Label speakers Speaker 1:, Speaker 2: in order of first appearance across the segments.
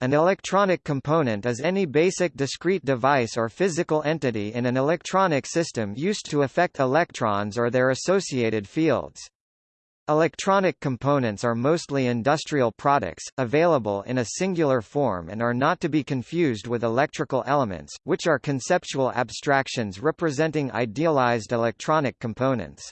Speaker 1: An electronic component is any basic discrete device or physical entity in an electronic system used to affect electrons or their associated fields. Electronic components are mostly industrial products, available in a singular form and are not to be confused with electrical elements, which are conceptual abstractions representing idealized electronic components.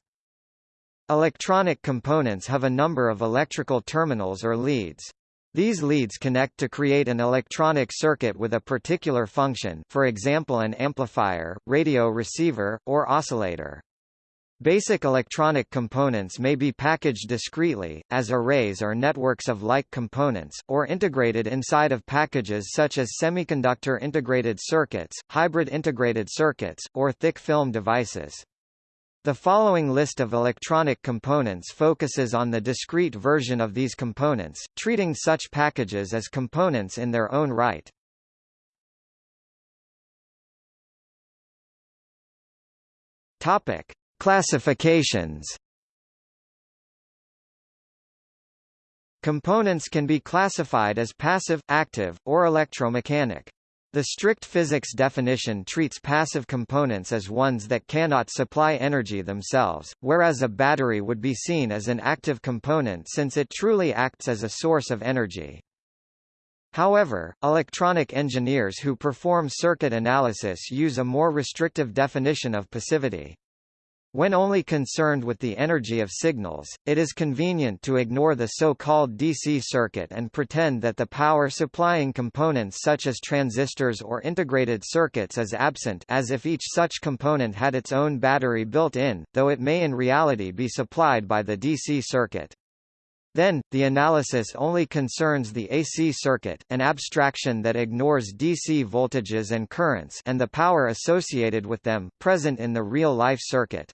Speaker 1: Electronic components have a number of electrical terminals or leads. These leads connect to create an electronic circuit with a particular function for example an amplifier, radio receiver, or oscillator. Basic electronic components may be packaged discretely, as arrays or networks of like components, or integrated inside of packages such as semiconductor integrated circuits, hybrid integrated circuits, or thick film devices. The following list of electronic components focuses on the discrete version of these components, treating such packages as components in their own right. Topic: Classifications. Components can be classified as passive, active, or electromechanic. The strict physics definition treats passive components as ones that cannot supply energy themselves, whereas a battery would be seen as an active component since it truly acts as a source of energy. However, electronic engineers who perform circuit analysis use a more restrictive definition of passivity. When only concerned with the energy of signals, it is convenient to ignore the so-called DC circuit and pretend that the power-supplying components such as transistors or integrated circuits is absent as if each such component had its own battery built in, though it may in reality be supplied by the DC circuit. Then, the analysis only concerns the AC circuit, an abstraction that ignores DC voltages and currents and the power associated with them, present in the real-life circuit.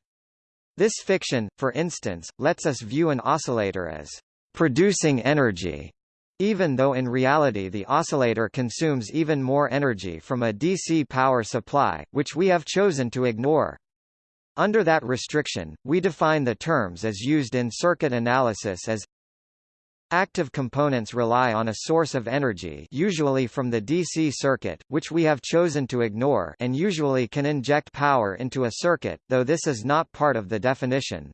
Speaker 1: This fiction, for instance, lets us view an oscillator as producing energy, even though in reality the oscillator consumes even more energy from a DC power supply, which we have chosen to ignore. Under that restriction, we define the terms as used in circuit analysis as Active components rely on a source of energy usually from the DC circuit, which we have chosen to ignore and usually can inject power into a circuit, though this is not part of the definition.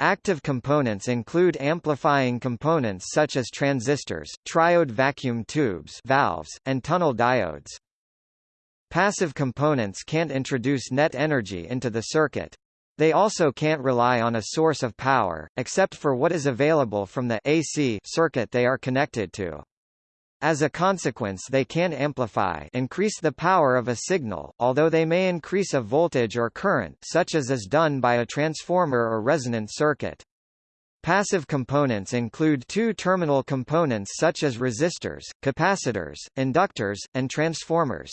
Speaker 1: Active components include amplifying components such as transistors, triode vacuum tubes valves, and tunnel diodes. Passive components can't introduce net energy into the circuit. They also can't rely on a source of power, except for what is available from the AC circuit they are connected to. As a consequence they can amplify increase the power of a signal, although they may increase a voltage or current such as is done by a transformer or resonant circuit. Passive components include two-terminal components such as resistors, capacitors, inductors, and transformers.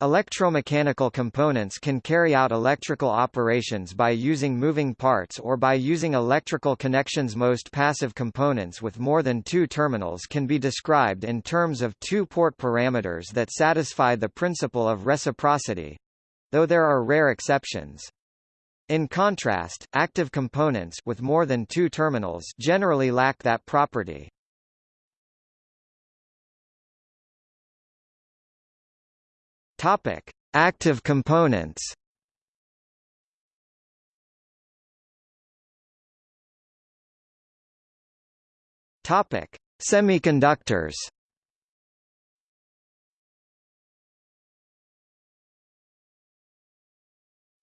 Speaker 1: Electromechanical components can carry out electrical operations by using moving parts or by using electrical connections. Most passive components with more than two terminals can be described in terms of two-port parameters that satisfy the principle of reciprocity though there are rare exceptions. In contrast, active components with more than two terminals generally lack that property. Topic: Active components. Topic: Semiconductors.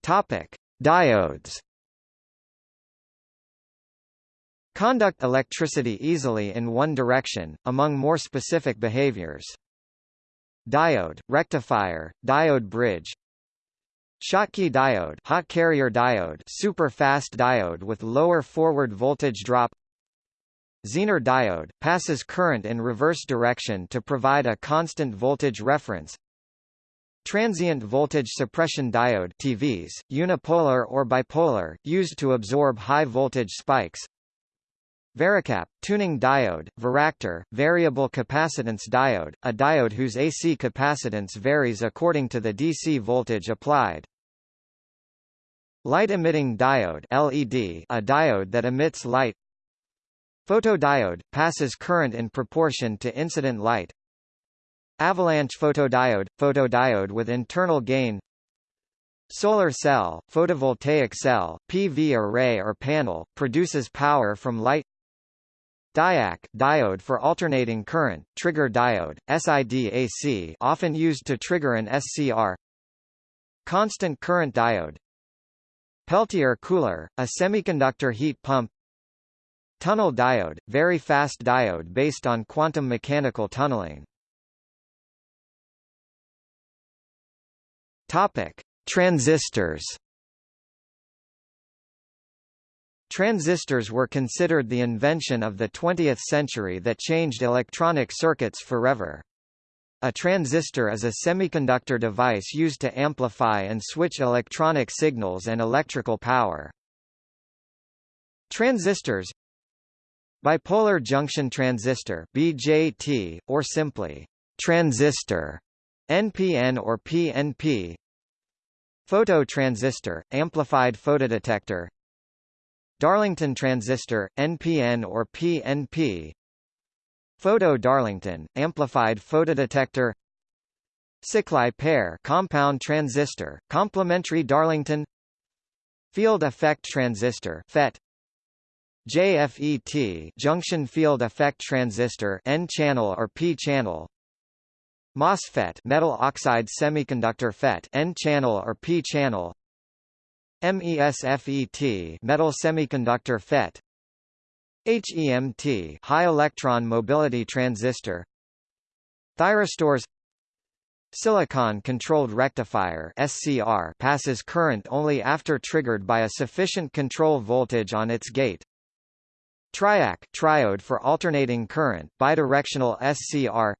Speaker 1: Topic: Diodes. Conduct electricity easily in one direction, among more specific behaviors. Diode, rectifier, diode bridge Schottky diode hot carrier diode super fast diode with lower forward voltage drop Zener diode, passes current in reverse direction to provide a constant voltage reference Transient voltage suppression diode TVS, unipolar or bipolar, used to absorb high voltage spikes Varicap, tuning diode, varactor, variable capacitance diode, a diode whose AC capacitance varies according to the DC voltage applied. Light-emitting diode LED, a diode that emits light. Photodiode – passes current in proportion to incident light. Avalanche photodiode – photodiode with internal gain. Solar cell, photovoltaic cell, PV array or panel, produces power from light Diac diode for alternating current, trigger diode, SIDAC often used to trigger an SCR Constant current diode. Peltier cooler, a semiconductor heat pump. Tunnel diode, very fast diode based on quantum mechanical tunneling. Topic. Transistors Transistors were considered the invention of the 20th century that changed electronic circuits forever. A transistor is a semiconductor device used to amplify and switch electronic signals and electrical power. Transistors Bipolar junction transistor BJT, or simply transistor NPN or PNP Phototransistor, amplified photodetector Darlington transistor, NPN or PNP Photo Darlington, amplified photodetector Sziklai pair compound transistor, complementary Darlington. Field effect transistor FET JFET junction field effect transistor N-channel or P-channel MOSFET metal oxide semiconductor FET N-channel or P-channel MESFET metal semiconductor FET. HEMT high electron mobility transistor. Thyristors. Silicon controlled rectifier SCR passes current only after triggered by a sufficient control voltage on its gate. Triac triode for alternating current bidirectional SCR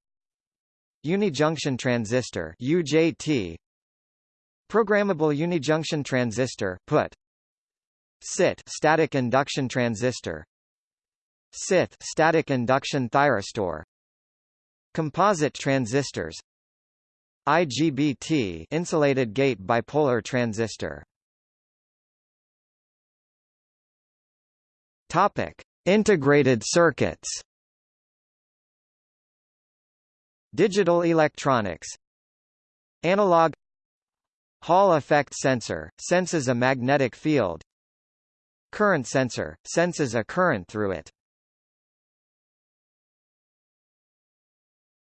Speaker 1: Unijunction transistor UJT Programmable unijunction transistor PUT. SIT static induction transistor. SITH static induction thyristor. Composite transistors. IGBT insulated gate bipolar transistor. Topic. Integrated circuits. Digital electronics. Analog Hall effect sensor, senses a magnetic field. Current sensor, senses a current through it.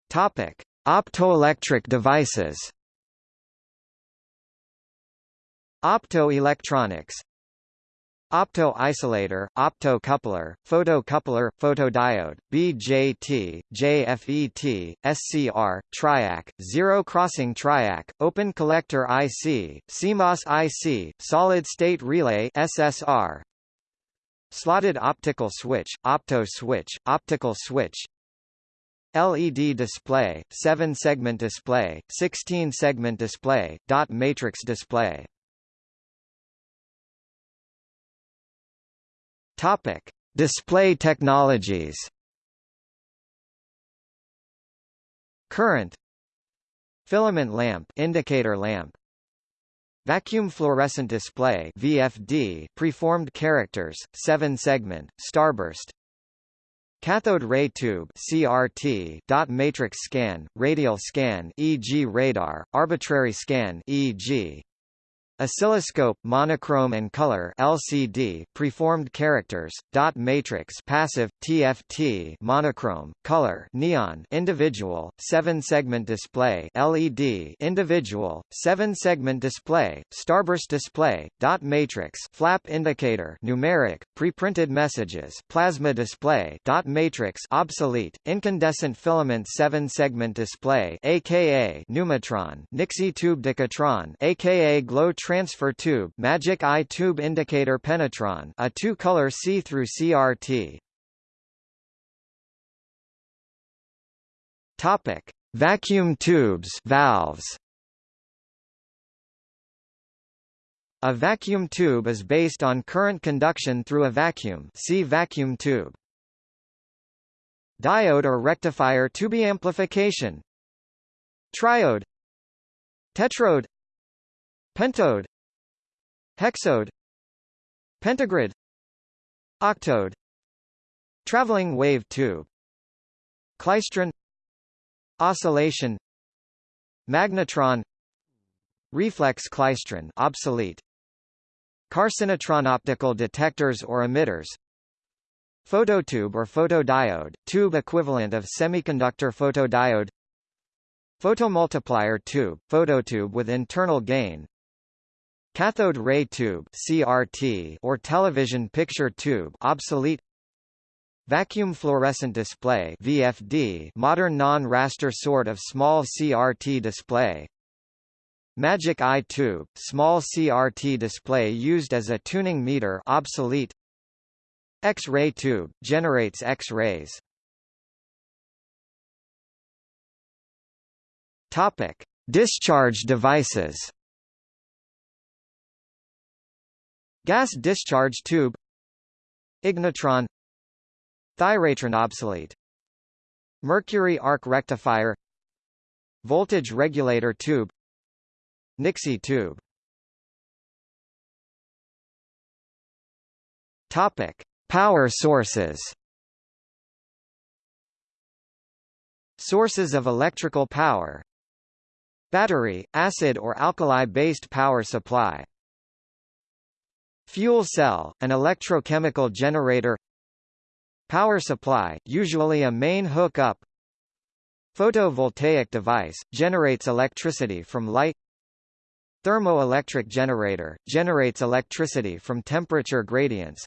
Speaker 1: Topic. Optoelectric devices. Optoelectronics Opto-isolator, opto-coupler, photocoupler, photodiode, BJT, JFET, SCR, triac, zero-crossing triac, open collector IC, CMOS IC, solid-state relay SSR, slotted optical switch, opto switch, optical switch, LED display, 7-segment display, 16-segment display, dot matrix display Topic: Display technologies. Current. Filament lamp indicator lamp. Vacuum fluorescent display VFD preformed characters 7 segment starburst. Cathode ray tube CRT dot matrix scan radial scan EG radar arbitrary scan EG Oscilloscope, monochrome and color LCD, preformed characters, dot matrix passive, TFT monochrome, color neon individual, 7-segment display LED individual, 7-segment display, starburst display, dot matrix flap indicator numeric, preprinted messages plasma display dot matrix obsolete, incandescent filament 7-segment display aka Numitron Nixie tube Decatron aka glow transfer tube magic eye tube indicator penetron a two-color see-through CRT. Topic: Vacuum tubes, valves. A vacuum tube is based on current conduction through a vacuum. See vacuum tube. Diode or rectifier tube amplification. Triode. Tetrode pentode hexode pentagrid octode Traveling wave tube Klystron Oscillation Magnetron Reflex klystron obsolete Carcinotron optical detectors or emitters Phototube or photodiode, tube equivalent of semiconductor photodiode Photomultiplier tube, phototube with internal gain Cathode ray tube CRT or television picture tube obsolete Vacuum fluorescent display VFD modern non-raster sort of small CRT display Magic eye tube, small CRT display used as a tuning meter obsolete X-ray tube, generates X-rays. Topic: Discharge devices. Gas discharge tube Ignitron Thyratron obsolete Mercury arc rectifier Voltage regulator tube Nixie tube. Topic Power sources. Sources of electrical power. Battery, acid or alkali-based power supply Fuel cell, an electrochemical generator Power supply, usually a main hookup Photovoltaic device, generates electricity from light Thermoelectric generator, generates electricity from temperature gradients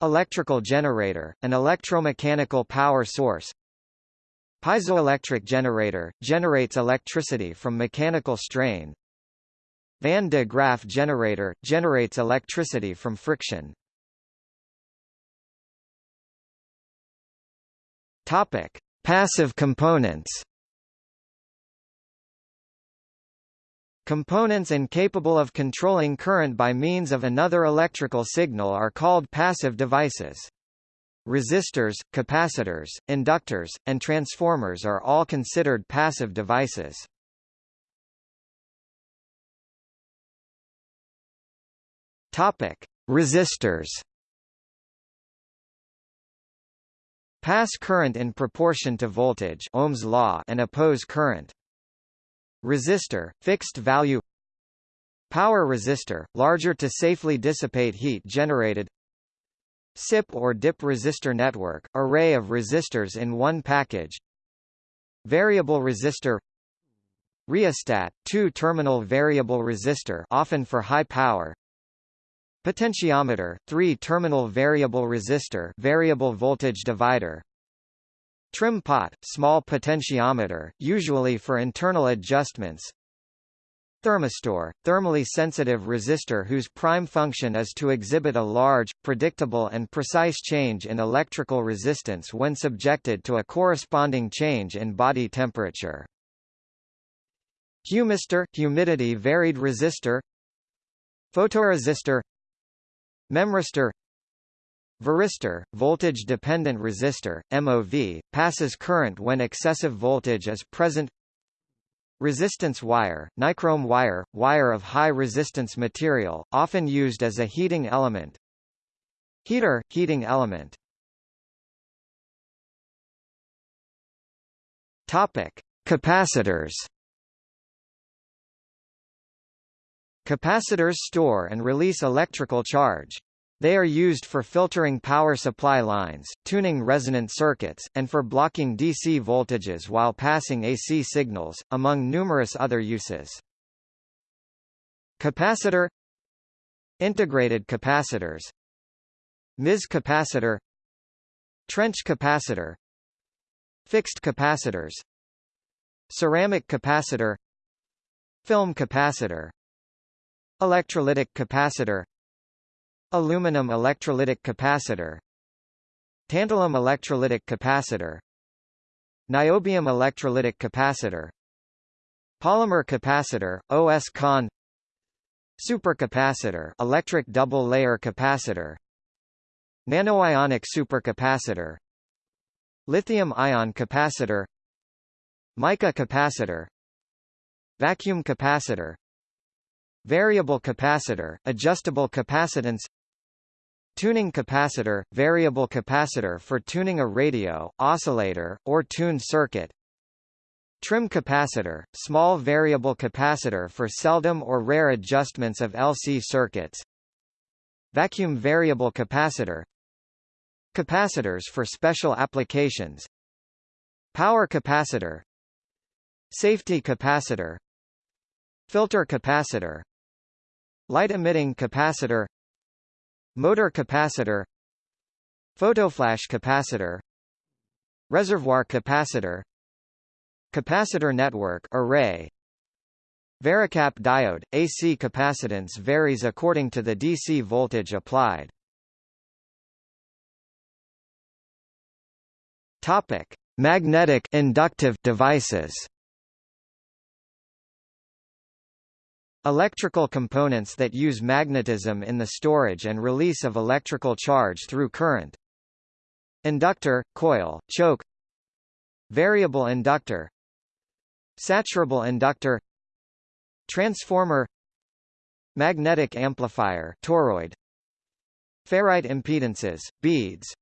Speaker 1: Electrical generator, an electromechanical power source Piezoelectric generator, generates electricity from mechanical strain Van de Graaff generator, generates electricity from friction Topic. Passive components Components incapable of controlling current by means of another electrical signal are called passive devices. Resistors, capacitors, inductors, and transformers are all considered passive devices. Topic: Resistors. Pass current in proportion to voltage Ohm's law and oppose current. Resistor, fixed value Power resistor, larger to safely dissipate heat generated SIP or dip resistor network, array of resistors in one package Variable resistor Rheostat, two-terminal variable resistor often for high power Potentiometer, three-terminal variable resistor variable voltage divider Trim pot, small potentiometer, usually for internal adjustments. Thermistor, thermally sensitive resistor whose prime function is to exhibit a large, predictable and precise change in electrical resistance when subjected to a corresponding change in body temperature. Humistor, humidity varied resistor Photoresistor Memristor Varistor, voltage-dependent resistor, MOV, passes current when excessive voltage is present. Resistance wire, nichrome wire, wire of high resistance material, often used as a heating element. Heater, heating element. Topic. Capacitors Capacitors store and release electrical charge. They are used for filtering power supply lines, tuning resonant circuits, and for blocking DC voltages while passing AC signals, among numerous other uses. Capacitor Integrated capacitors MIS capacitor Trench capacitor Fixed capacitors Ceramic capacitor Film capacitor Electrolytic capacitor Aluminum electrolytic capacitor Tantalum electrolytic capacitor Niobium electrolytic capacitor Polymer capacitor, OS-CON Supercapacitor electric double-layer capacitor Nanoionic supercapacitor Lithium-ion capacitor Mica capacitor Vacuum capacitor Variable capacitor, adjustable capacitance tuning capacitor, variable capacitor for tuning a radio, oscillator, or tuned circuit Trim capacitor, small variable capacitor for seldom or rare adjustments of LC circuits Vacuum variable capacitor Capacitors for special applications Power capacitor Safety capacitor Filter capacitor Light-emitting capacitor Motor capacitor Photoflash capacitor Reservoir capacitor Capacitor network array Varicap diode – AC capacitance varies according to the DC voltage applied. Topic: Magnetic inductive devices. Electrical components that use magnetism in the storage and release of electrical charge through current. Inductor, coil, choke. Variable inductor. Saturable inductor. Transformer. Magnetic amplifier toroid. Ferrite impedances, beads.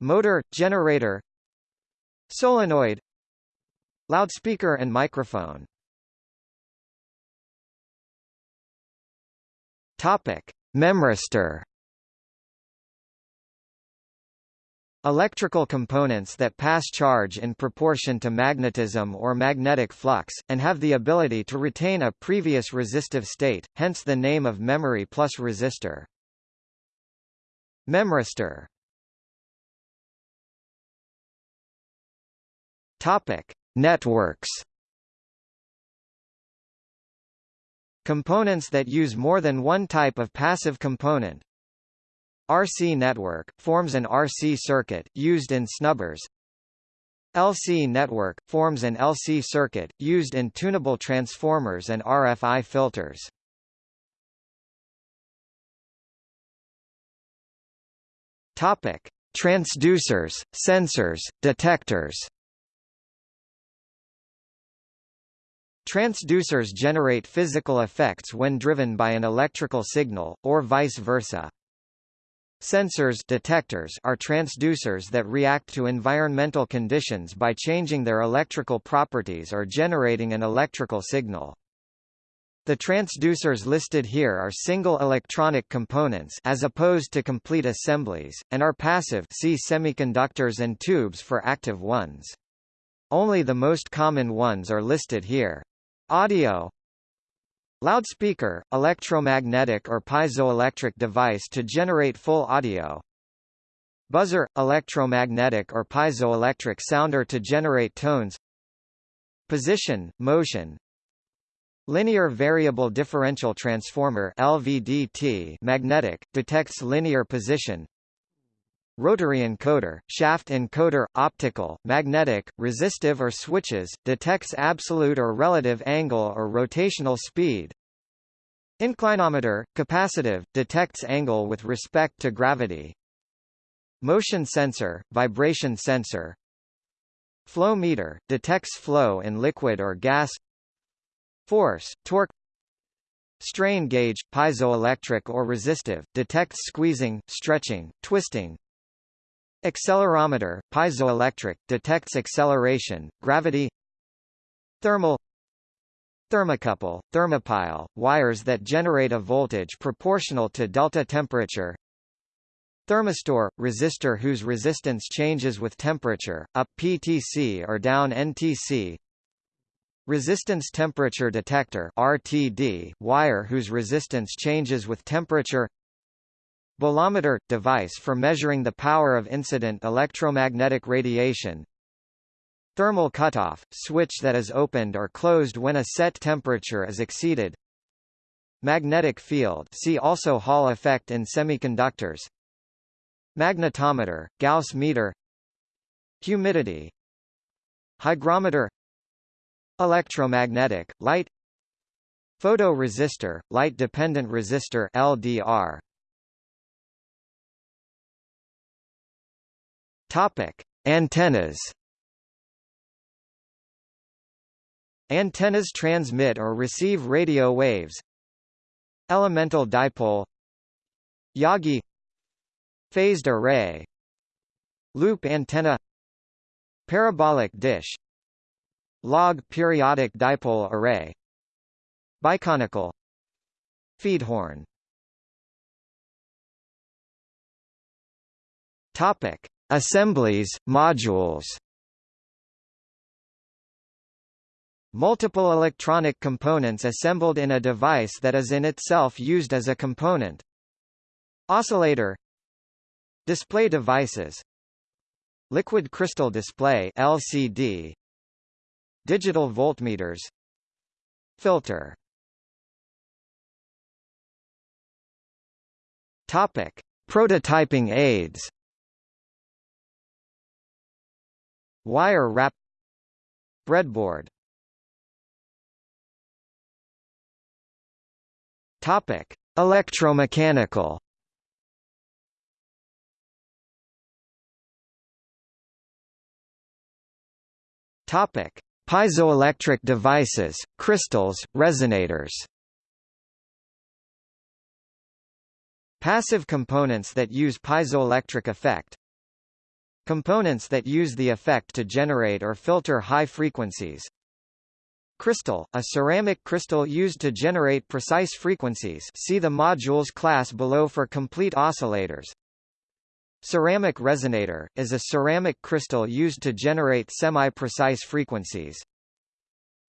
Speaker 1: Motor, generator. Solenoid. Loudspeaker and microphone Topic: Memristor. Electrical components that pass charge in proportion to magnetism or magnetic flux, and have the ability to retain a previous resistive state, hence the name of memory plus resistor. Memristor. Topic: Networks Components that use more than one type of passive component RC network, forms an RC circuit, used in snubbers LC network, forms an LC circuit, used in tunable transformers and RFI filters. Topic: Transducers, sensors, detectors. Transducers generate physical effects when driven by an electrical signal, or vice versa. Sensors detectors are transducers that react to environmental conditions by changing their electrical properties or generating an electrical signal. The transducers listed here are single electronic components as opposed to complete assemblies, and are passive see semiconductors and tubes for active ones. Only the most common ones are listed here. Audio Loudspeaker, electromagnetic or piezoelectric device to generate full audio. Buzzer, electromagnetic or piezoelectric sounder to generate tones. Position, motion. Linear variable differential transformer LVDT magnetic, detects linear position. Rotary encoder, shaft encoder, optical, magnetic, resistive or switches, detects absolute or relative angle or rotational speed. Inclinometer, capacitive, detects angle with respect to gravity. Motion sensor, vibration sensor. Flow meter, detects flow in liquid or gas. Force, torque Strain gauge, piezoelectric or resistive, detects squeezing, stretching, twisting, Accelerometer, piezoelectric, detects acceleration, gravity. Thermal. Thermocouple, thermopile, wires that generate a voltage proportional to delta temperature. Thermistor, resistor whose resistance changes with temperature, up PTC or down NTC Resistance temperature detector RTD, wire whose resistance changes with temperature Bolometer – device for measuring the power of incident electromagnetic radiation. Thermal cutoff – switch that is opened or closed when a set temperature is exceeded. Magnetic field see also Hall effect in semiconductors. Magnetometer – Gauss meter. Humidity. Hygrometer. Electromagnetic, light. Photoresistor, light-dependent resistor LDR Topic: Antennas. Antennas transmit or receive radio waves. Elemental dipole. Yagi. Phased array Loop antenna Parabolic dish Log periodic dipole array Biconical Feedhorn Topic: Assemblies, modules. Multiple electronic components assembled in a device that is in itself used as a component. Oscillator. Display devices. Liquid crystal display LCD Digital voltmeters. Filter. Topic. Prototyping aids Wire wrap Breadboard Topic: Electromechanical. Topic: Piezoelectric devices, crystals, resonators. Passive components that use piezoelectric effect, Components that use the effect to generate or filter high frequencies. Crystal, a ceramic crystal used to generate precise frequencies see the modules class below for complete oscillators. Ceramic resonator, is a ceramic crystal used to generate semi-precise frequencies.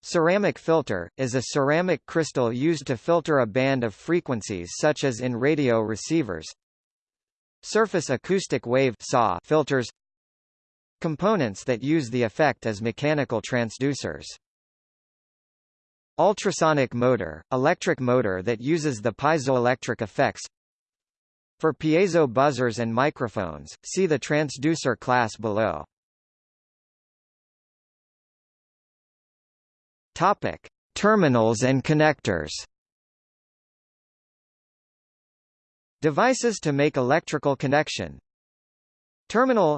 Speaker 1: Ceramic filter, is a ceramic crystal used to filter a band of frequencies such as in radio receivers. Surface acoustic wave filters Components that use the effect as mechanical transducers. Ultrasonic motor, electric motor that uses the piezoelectric effects. For piezo buzzers and microphones, see the transducer class below. Topic: Terminals and connectors. Devices to make electrical connection. Terminal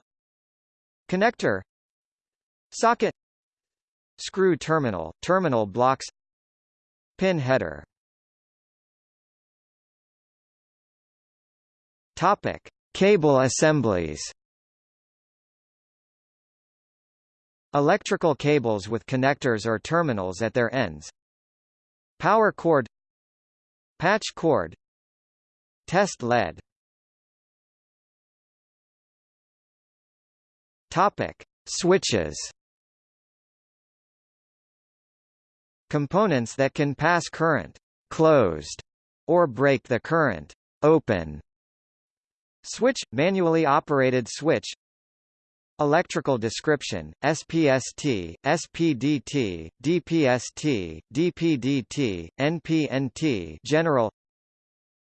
Speaker 1: Connector. Socket. Screw terminal, terminal blocks. Pin header. Topic. Cable assemblies. Electrical cables with connectors or terminals at their ends. Power cord. Patch cord. Test lead Topic: Switches. Components that can pass current closed or break the current open. Switch manually operated switch Electrical description, SPST, SPDT, DPST, DPDT, NPNT general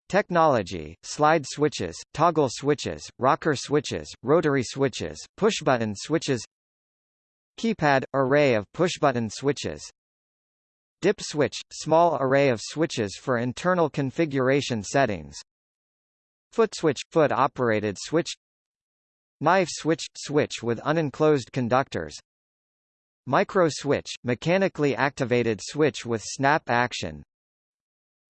Speaker 1: Technology, slide switches, toggle switches, rocker switches, rotary switches, pushbutton switches Keypad – array of pushbutton switches Dip switch – small array of switches for internal configuration settings Foot switch – foot-operated switch Knife switch – switch with unenclosed conductors Micro switch – mechanically activated switch with snap action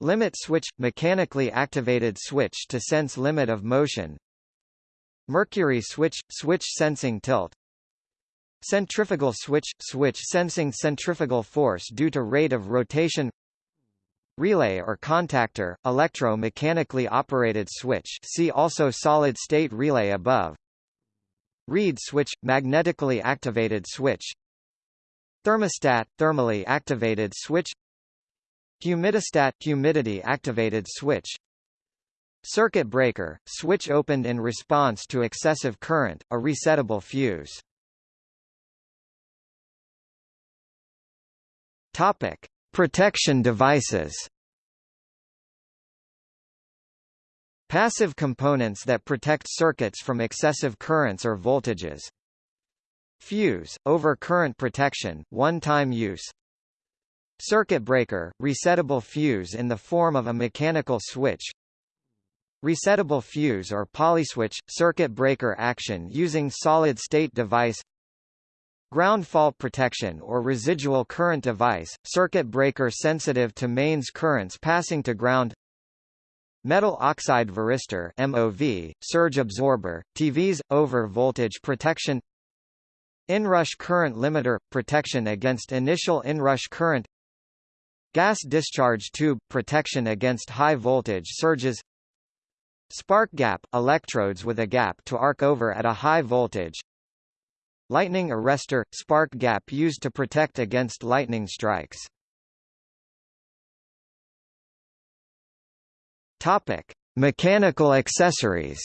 Speaker 1: Limit switch – mechanically activated switch to sense limit of motion. Mercury switch – switch sensing tilt. Centrifugal switch – switch sensing centrifugal force due to rate of rotation. Relay or contactor – electro-mechanically operated switch see also solid-state relay above. Reed switch – magnetically activated switch. Thermostat – thermally activated switch Humidistat humidity activated switch Circuit breaker, switch opened in response to excessive current, a resettable fuse. Topic: Protection devices. Passive components that protect circuits from excessive currents or voltages. Fuse, over current protection, one-time use Circuit breaker, resettable fuse in the form of a mechanical switch. Resettable fuse or polyswitch, circuit breaker action using solid-state device. Ground fault protection or residual current device, circuit breaker sensitive to mains currents passing to ground. Metal oxide varistor MOV, surge absorber, TVS, over voltage protection. Inrush current limiter – protection against initial inrush current Gas discharge tube – protection against high voltage surges. Spark gap – electrodes with a gap to arc over at a high voltage. Lightning arrestor – spark gap used to protect against lightning strikes. Topic. Mechanical accessories.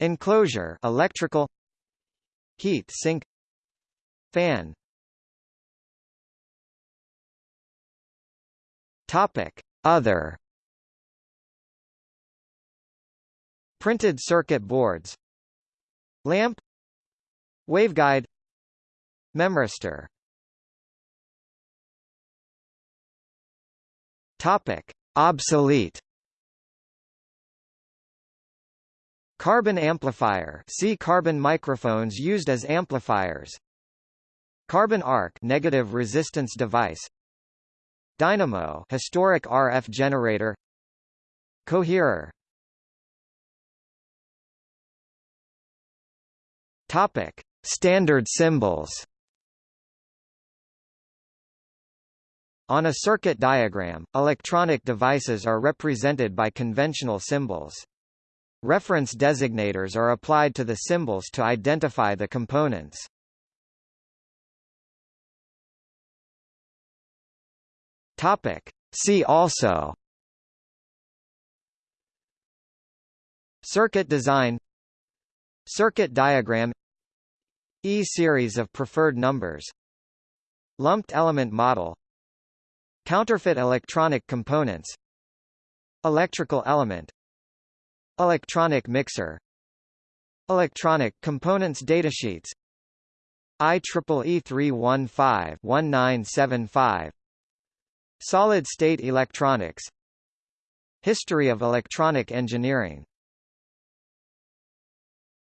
Speaker 1: Enclosure electrical Heat sink Fan Topic. Other. Printed circuit boards. Lamp. Waveguide. Memristor. Topic. Obsolete. Carbon amplifier. See carbon microphones used as amplifiers. Carbon arc negative resistance device Dynamo historic RF generator Coherer Topic Standard symbols On a circuit diagram, electronic devices are represented by conventional symbols. Reference designators are applied to the symbols to identify the components. Topic. See also. Circuit design. Circuit diagram. E-series of preferred numbers. Lumped element model. Counterfeit electronic components. Electrical element. Electronic mixer. Electronic components datasheets. IEEE 315-1975 Solid-state electronics. History of electronic engineering